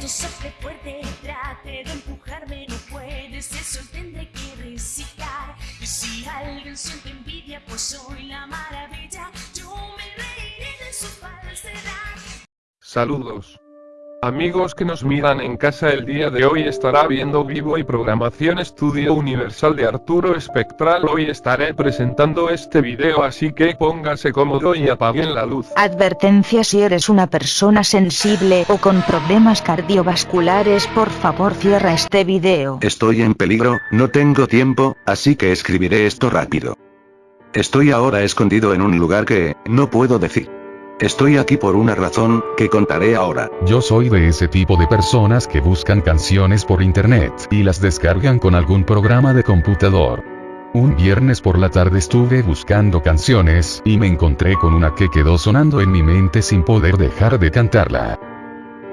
viento sople fuerte, trate de empujarme, no puedes, eso tendré que recitar. Y si alguien siente envidia, pues soy la maravilla, yo me reiré de su falsedad. Saludos. Amigos que nos miran en casa el día de hoy estará viendo vivo y programación Estudio Universal de Arturo Espectral hoy estaré presentando este video así que póngase cómodo y apaguen la luz. Advertencia si eres una persona sensible o con problemas cardiovasculares por favor cierra este video. Estoy en peligro, no tengo tiempo, así que escribiré esto rápido. Estoy ahora escondido en un lugar que, no puedo decir. Estoy aquí por una razón, que contaré ahora. Yo soy de ese tipo de personas que buscan canciones por internet y las descargan con algún programa de computador. Un viernes por la tarde estuve buscando canciones y me encontré con una que quedó sonando en mi mente sin poder dejar de cantarla.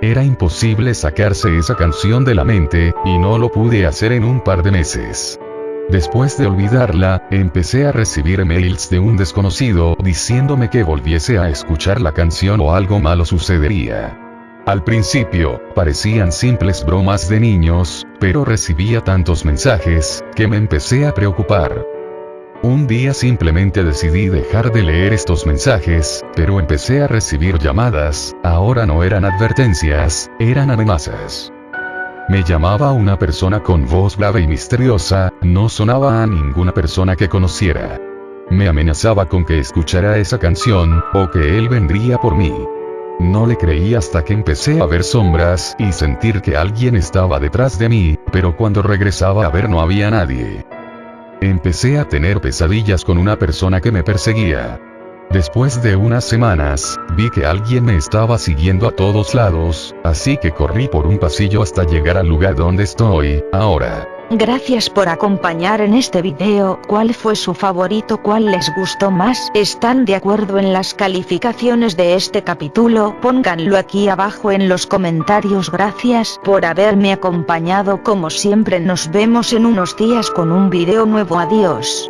Era imposible sacarse esa canción de la mente, y no lo pude hacer en un par de meses. Después de olvidarla, empecé a recibir mails de un desconocido diciéndome que volviese a escuchar la canción o algo malo sucedería. Al principio, parecían simples bromas de niños, pero recibía tantos mensajes, que me empecé a preocupar. Un día simplemente decidí dejar de leer estos mensajes, pero empecé a recibir llamadas, ahora no eran advertencias, eran amenazas. Me llamaba una persona con voz grave y misteriosa, no sonaba a ninguna persona que conociera. Me amenazaba con que escuchara esa canción, o que él vendría por mí. No le creí hasta que empecé a ver sombras y sentir que alguien estaba detrás de mí, pero cuando regresaba a ver no había nadie. Empecé a tener pesadillas con una persona que me perseguía. Después de unas semanas, vi que alguien me estaba siguiendo a todos lados, así que corrí por un pasillo hasta llegar al lugar donde estoy, ahora. Gracias por acompañar en este video, ¿cuál fue su favorito? ¿Cuál les gustó más? ¿Están de acuerdo en las calificaciones de este capítulo? Pónganlo aquí abajo en los comentarios gracias por haberme acompañado como siempre nos vemos en unos días con un video nuevo adiós.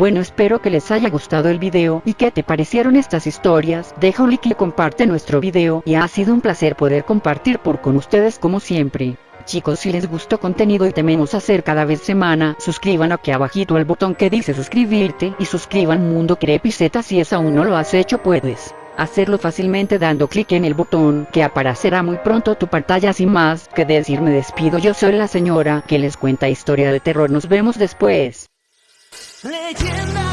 Bueno espero que les haya gustado el video y que te parecieron estas historias, deja un like y comparte nuestro video y ha sido un placer poder compartir por con ustedes como siempre. Chicos si les gustó contenido y tememos hacer cada vez semana, suscriban aquí abajito el botón que dice suscribirte y suscriban Mundo Crepiceta si es aún no lo has hecho puedes hacerlo fácilmente dando clic en el botón que aparecerá muy pronto tu pantalla sin más que decir me despido yo soy la señora que les cuenta historia de terror nos vemos después. 恋爱天